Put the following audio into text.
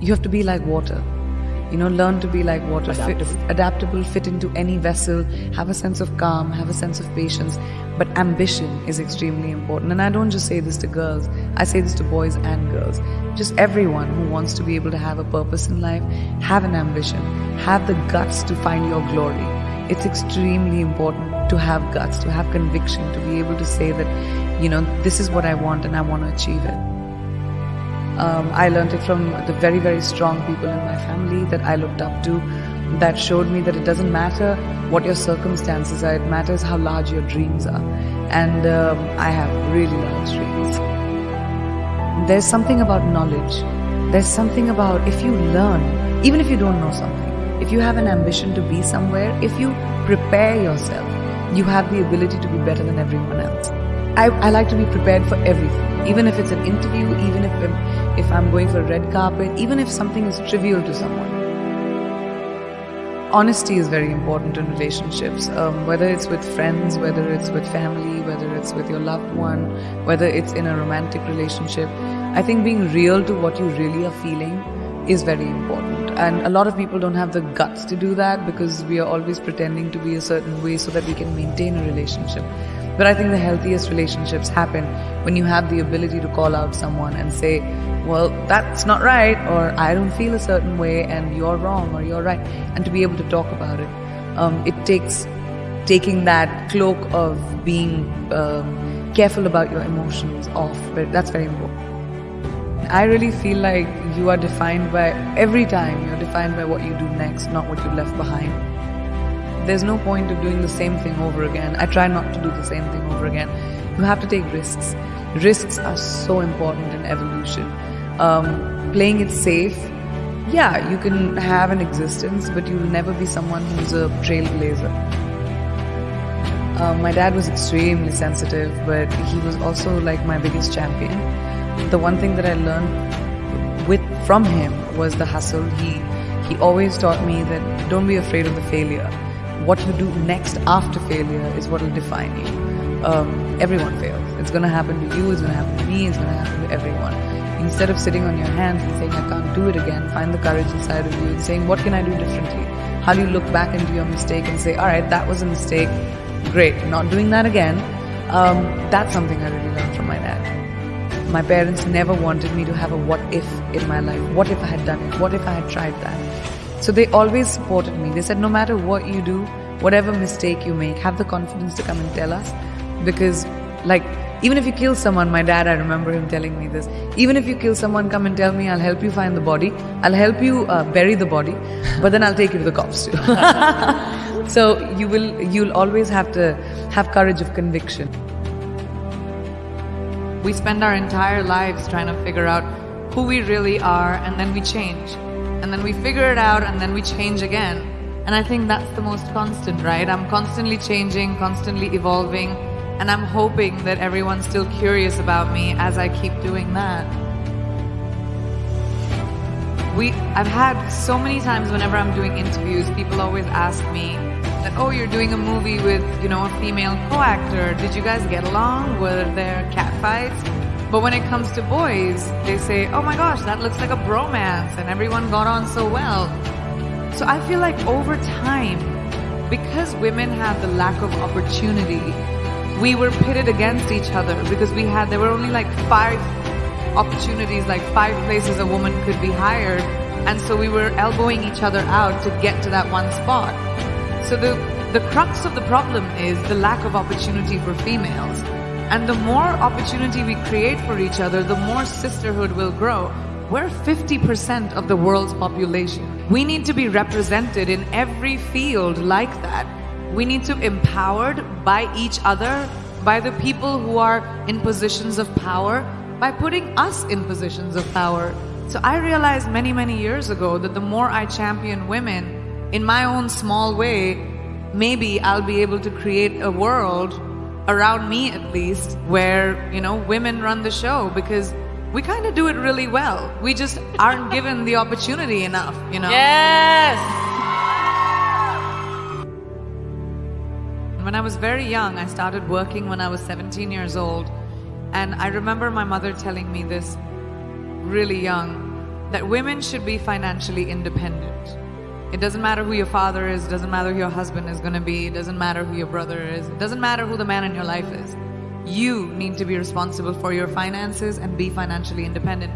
you have to be like water. You know, learn to be like water, Adaptable. Fit, adaptable, fit into any vessel, have a sense of calm, have a sense of patience. But ambition is extremely important. And I don't just say this to girls, I say this to boys and girls. Just everyone who wants to be able to have a purpose in life, have an ambition, have the guts to find your glory. It's extremely important to have guts, to have conviction, to be able to say that, you know, this is what I want and I want to achieve it. Um, I learned it from the very, very strong people in my family that I looked up to that showed me that it doesn't matter what your circumstances are, it matters how large your dreams are. And um, I have really large dreams. There's something about knowledge. There's something about if you learn, even if you don't know something, if you have an ambition to be somewhere, if you prepare yourself, you have the ability to be better than everyone else. I, I like to be prepared for everything, even if it's an interview, even if I'm, if I'm going for a red carpet, even if something is trivial to someone. Honesty is very important in relationships, um, whether it's with friends, whether it's with family, whether it's with your loved one, whether it's in a romantic relationship. I think being real to what you really are feeling is very important. And a lot of people don't have the guts to do that because we are always pretending to be a certain way so that we can maintain a relationship. But I think the healthiest relationships happen when you have the ability to call out someone and say, well, that's not right, or I don't feel a certain way, and you're wrong, or you're right, and to be able to talk about it. Um, it takes taking that cloak of being um, careful about your emotions off, but that's very important. I really feel like you are defined by every time you're defined by what you do next, not what you left behind. There's no point of doing the same thing over again. I try not to do the same thing over again. You have to take risks. Risks are so important in evolution. Um, playing it safe, yeah, you can have an existence, but you'll never be someone who's a trailblazer. Um, my dad was extremely sensitive, but he was also like my biggest champion. The one thing that I learned with from him was the hustle. He he always taught me that don't be afraid of the failure. What you do next after failure is what will define you. Um, everyone fails. It's going to happen to you. It's going to happen to me. It's going to happen to everyone. Instead of sitting on your hands and saying I can't do it again, find the courage inside of you and saying what can I do differently. How do you look back into your mistake and say, all right, that was a mistake. Great, not doing that again. Um, that's something I really learned from my dad. My parents never wanted me to have a what if in my life. What if I had done it? What if I had tried that? So they always supported me. They said, no matter what you do, whatever mistake you make, have the confidence to come and tell us. Because, like, even if you kill someone, my dad, I remember him telling me this. Even if you kill someone, come and tell me, I'll help you find the body. I'll help you uh, bury the body, but then I'll take you to the cops too. so you will, you'll always have to have courage of conviction. We spend our entire lives trying to figure out who we really are and then we change. And then we figure it out and then we change again. And I think that's the most constant, right? I'm constantly changing, constantly evolving, and I'm hoping that everyone's still curious about me as I keep doing that. We, I've had so many times whenever I'm doing interviews, people always ask me that, oh, you're doing a movie with, you know, a female co-actor. Did you guys get along? Were there catfights? But when it comes to boys, they say, oh my gosh, that looks like a bromance and everyone got on so well. So I feel like over time, because women have the lack of opportunity, we were pitted against each other because we had, there were only like five opportunities, like five places a woman could be hired. And so we were elbowing each other out to get to that one spot. So the, the crux of the problem is the lack of opportunity for females. And the more opportunity we create for each other, the more sisterhood will grow. We're 50% of the world's population. We need to be represented in every field like that. We need to be empowered by each other, by the people who are in positions of power, by putting us in positions of power. So I realized many, many years ago that the more I champion women in my own small way, maybe I'll be able to create a world around me at least where, you know, women run the show because we kind of do it really well. We just aren't given the opportunity enough, you know? Yes! When I was very young, I started working when I was 17 years old. And I remember my mother telling me this really young that women should be financially independent. It doesn't matter who your father is, doesn't matter who your husband is going to be, it doesn't matter who your brother is, it doesn't matter who the man in your life is. You need to be responsible for your finances and be financially independent